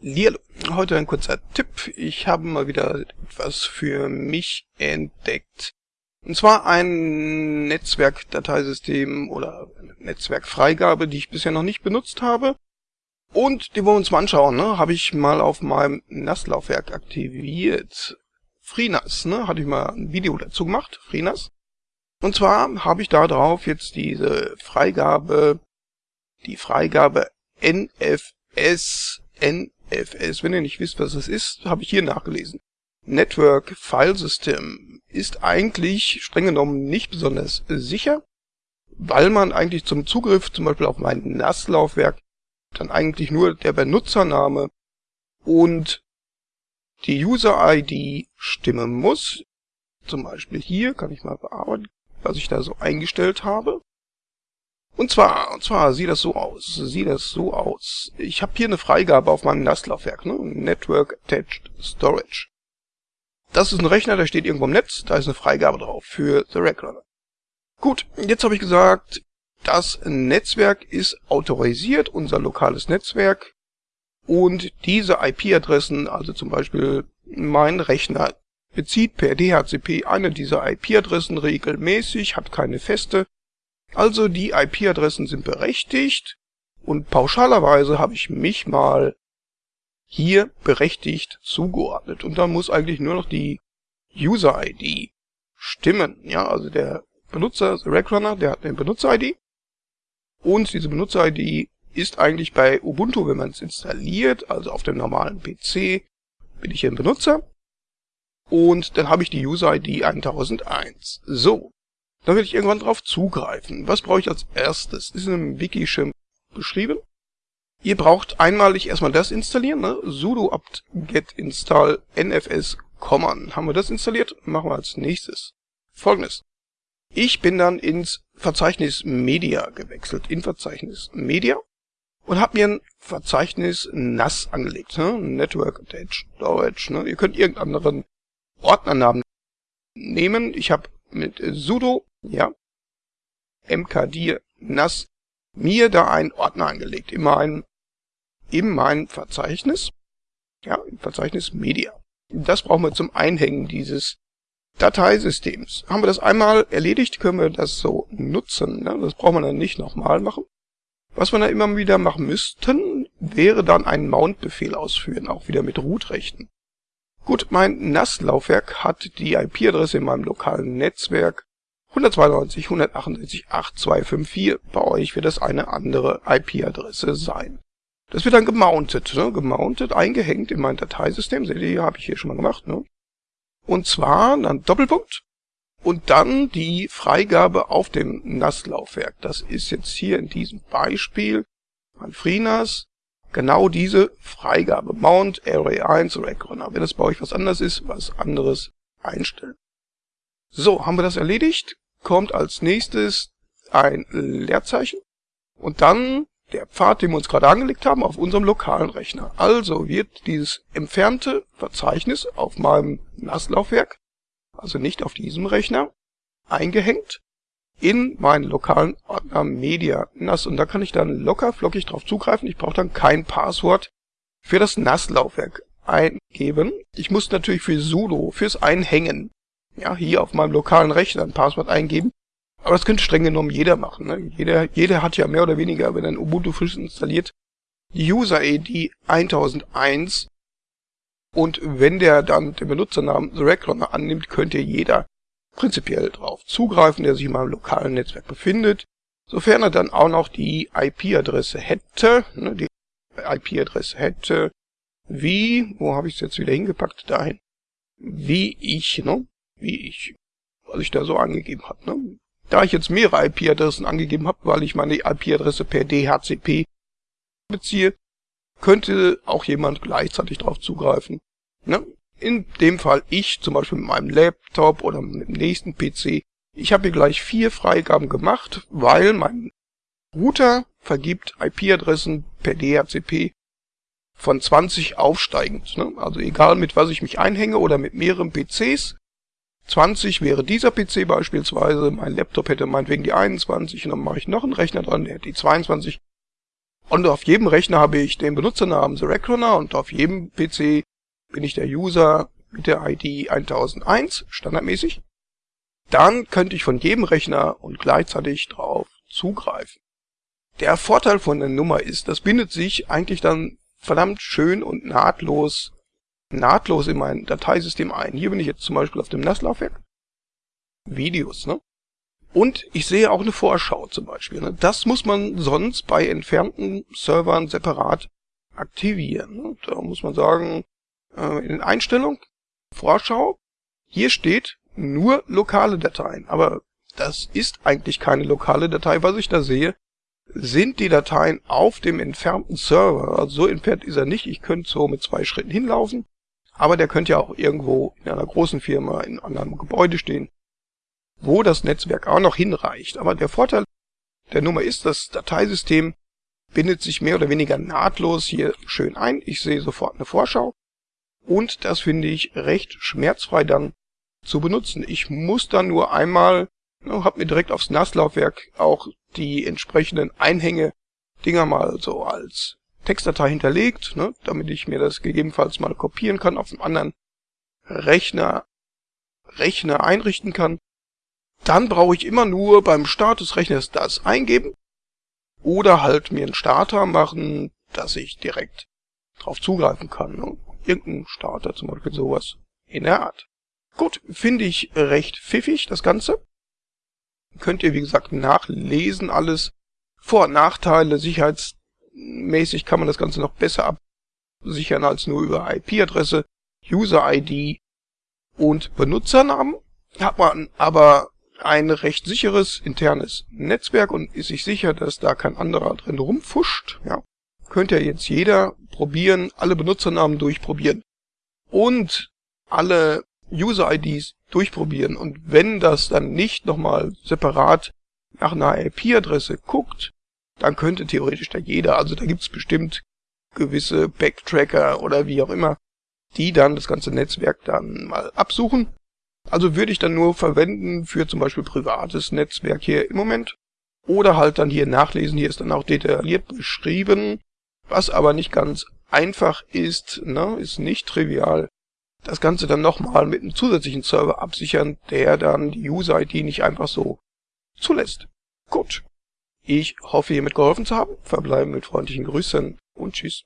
Hallihallo. Heute ein kurzer Tipp. Ich habe mal wieder etwas für mich entdeckt. Und zwar ein Netzwerkdateisystem oder Netzwerkfreigabe, die ich bisher noch nicht benutzt habe. Und die wollen wir uns mal anschauen. Ne? Habe ich mal auf meinem NAS-Laufwerk aktiviert. FreeNAS, ne? hatte ich mal ein Video dazu gemacht. FreeNAS. Und zwar habe ich da drauf jetzt diese Freigabe, die Freigabe NFS, N FS. Wenn ihr nicht wisst, was es ist, habe ich hier nachgelesen. Network File System ist eigentlich streng genommen nicht besonders sicher, weil man eigentlich zum Zugriff zum Beispiel auf mein NAS-Laufwerk dann eigentlich nur der Benutzername und die User-ID stimmen muss. Zum Beispiel hier kann ich mal bearbeiten, was ich da so eingestellt habe. Und zwar, und zwar sieht das so aus, sieht das so aus. Ich habe hier eine Freigabe auf meinem NAS-Laufwerk, ne? Network Attached Storage. Das ist ein Rechner, der steht irgendwo im Netz, da ist eine Freigabe drauf für The Rack Gut, jetzt habe ich gesagt, das Netzwerk ist autorisiert, unser lokales Netzwerk. Und diese IP-Adressen, also zum Beispiel mein Rechner, bezieht per DHCP eine dieser IP-Adressen regelmäßig, hat keine feste, also die IP-Adressen sind berechtigt und pauschalerweise habe ich mich mal hier berechtigt zugeordnet. Und dann muss eigentlich nur noch die User-ID stimmen. Ja, also der Benutzer, der Rackrunner, der hat eine Benutzer-ID. Und diese Benutzer-ID ist eigentlich bei Ubuntu, wenn man es installiert, also auf dem normalen PC, bin ich hier ein Benutzer. Und dann habe ich die User-ID 1001. So, da will ich irgendwann drauf zugreifen. Was brauche ich als erstes? Ist in einem Wiki schon beschrieben. Ihr braucht einmalig erstmal das installieren, ne? sudo apt get install nfs common. Haben wir das installiert? Machen wir als nächstes. Folgendes. Ich bin dann ins Verzeichnis Media gewechselt, in Verzeichnis Media und habe mir ein Verzeichnis NAS angelegt, ne? Network Attached Storage. Ne? Ihr könnt irgendeinen anderen Ordnernamen nehmen. Ich habe mit sudo ja, mkdir nas mir da einen Ordner angelegt in meinem, in meinem Verzeichnis, ja, im Verzeichnis Media. Das brauchen wir zum Einhängen dieses Dateisystems. Haben wir das einmal erledigt, können wir das so nutzen. Ne? Das brauchen wir dann nicht nochmal machen. Was wir dann immer wieder machen müssten, wäre dann einen Mount-Befehl ausführen, auch wieder mit Root-Rechten. Gut, mein NAS-Laufwerk hat die IP-Adresse in meinem lokalen Netzwerk 192, 168, 8254. Bei euch wird das eine andere IP-Adresse sein. Das wird dann gemountet, ne? gemountet, eingehängt in mein Dateisystem. Seht ihr, habe ich hier schon mal gemacht. Ne? Und zwar dann Doppelpunkt und dann die Freigabe auf dem NAS-Laufwerk. Das ist jetzt hier in diesem Beispiel mein FreeNAS. Genau diese Freigabe. Mount Array 1 Rackrunner. Wenn das bei euch was anderes ist, was anderes einstellen. So, haben wir das erledigt, kommt als nächstes ein Leerzeichen und dann der Pfad, den wir uns gerade angelegt haben, auf unserem lokalen Rechner. Also wird dieses entfernte Verzeichnis auf meinem NAS-Laufwerk, also nicht auf diesem Rechner, eingehängt in meinen lokalen Ordner Media NAS. Und da kann ich dann locker flockig drauf zugreifen. Ich brauche dann kein Passwort für das NAS-Laufwerk eingeben. Ich muss natürlich für sudo, fürs Einhängen, ja, hier auf meinem lokalen Rechner ein Passwort eingeben. Aber das könnte streng genommen jeder machen. Ne? Jeder, jeder hat ja mehr oder weniger, wenn ein Ubuntu frisch installiert, die User-ID 1001. Und wenn der dann den Benutzernamen The Recliner annimmt, könnte jeder prinzipiell darauf zugreifen, der sich in meinem lokalen Netzwerk befindet. Sofern er dann auch noch die IP-Adresse hätte, ne, die IP-Adresse hätte, wie, wo habe ich es jetzt wieder hingepackt, dahin, wie ich, ne, wie ich, was ich da so angegeben habe. Ne? Da ich jetzt mehrere IP-Adressen angegeben habe, weil ich meine IP-Adresse per DHCP beziehe, könnte auch jemand gleichzeitig darauf zugreifen. Ne? In dem Fall ich, zum Beispiel mit meinem Laptop oder mit dem nächsten PC. Ich habe hier gleich vier Freigaben gemacht, weil mein Router vergibt IP-Adressen per DHCP von 20 aufsteigend. Ne? Also egal mit was ich mich einhänge oder mit mehreren PCs, 20 wäre dieser PC beispielsweise, mein Laptop hätte meinetwegen die 21 und dann mache ich noch einen Rechner dran, der hätte die 22. Und auf jedem Rechner habe ich den Benutzernamen The Reckoner und auf jedem PC bin ich der User mit der ID 1001, standardmäßig. Dann könnte ich von jedem Rechner und gleichzeitig drauf zugreifen. Der Vorteil von der Nummer ist, das bindet sich eigentlich dann verdammt schön und nahtlos, nahtlos in mein Dateisystem ein. Hier bin ich jetzt zum Beispiel auf dem NAS-Laufwerk. Videos, ne? Und ich sehe auch eine Vorschau zum Beispiel. Ne? Das muss man sonst bei entfernten Servern separat aktivieren. Ne? Da muss man sagen, äh, in den Einstellungen, Vorschau, hier steht nur lokale Dateien. Aber das ist eigentlich keine lokale Datei, was ich da sehe. Sind die Dateien auf dem entfernten Server, also so entfernt ist er nicht, ich könnte so mit zwei Schritten hinlaufen, aber der könnte ja auch irgendwo in einer großen Firma in einem Gebäude stehen wo das Netzwerk auch noch hinreicht. Aber der Vorteil der Nummer ist, das Dateisystem bindet sich mehr oder weniger nahtlos hier schön ein. Ich sehe sofort eine Vorschau. Und das finde ich recht schmerzfrei dann zu benutzen. Ich muss dann nur einmal, ne, habe mir direkt aufs NAS-Laufwerk auch die entsprechenden Einhänge-Dinger mal so als Textdatei hinterlegt, ne, damit ich mir das gegebenenfalls mal kopieren kann, auf einem anderen Rechner, Rechner einrichten kann. Dann brauche ich immer nur beim Start des Rechners das eingeben oder halt mir einen Starter machen, dass ich direkt drauf zugreifen kann. Ne? Irgendein Starter, zum Beispiel sowas in der Art. Gut, finde ich recht pfiffig, das Ganze. Könnt ihr, wie gesagt, nachlesen alles. Vor- und Nachteile, sicherheitsmäßig kann man das Ganze noch besser absichern als nur über IP-Adresse, User-ID und Benutzernamen. Hat man aber ein recht sicheres internes Netzwerk und ist sich sicher, dass da kein anderer drin rumfuscht, ja, könnte ja jetzt jeder probieren, alle Benutzernamen durchprobieren und alle User-IDs durchprobieren. Und wenn das dann nicht nochmal separat nach einer IP-Adresse guckt, dann könnte theoretisch da jeder, also da gibt's bestimmt gewisse Backtracker oder wie auch immer, die dann das ganze Netzwerk dann mal absuchen also würde ich dann nur verwenden für zum Beispiel privates Netzwerk hier im Moment. Oder halt dann hier nachlesen, hier ist dann auch detailliert beschrieben, was aber nicht ganz einfach ist, ne, ist nicht trivial. Das Ganze dann nochmal mit einem zusätzlichen Server absichern, der dann die User-ID nicht einfach so zulässt. Gut. Ich hoffe, hiermit geholfen zu haben. Verbleiben mit freundlichen Grüßen und tschüss.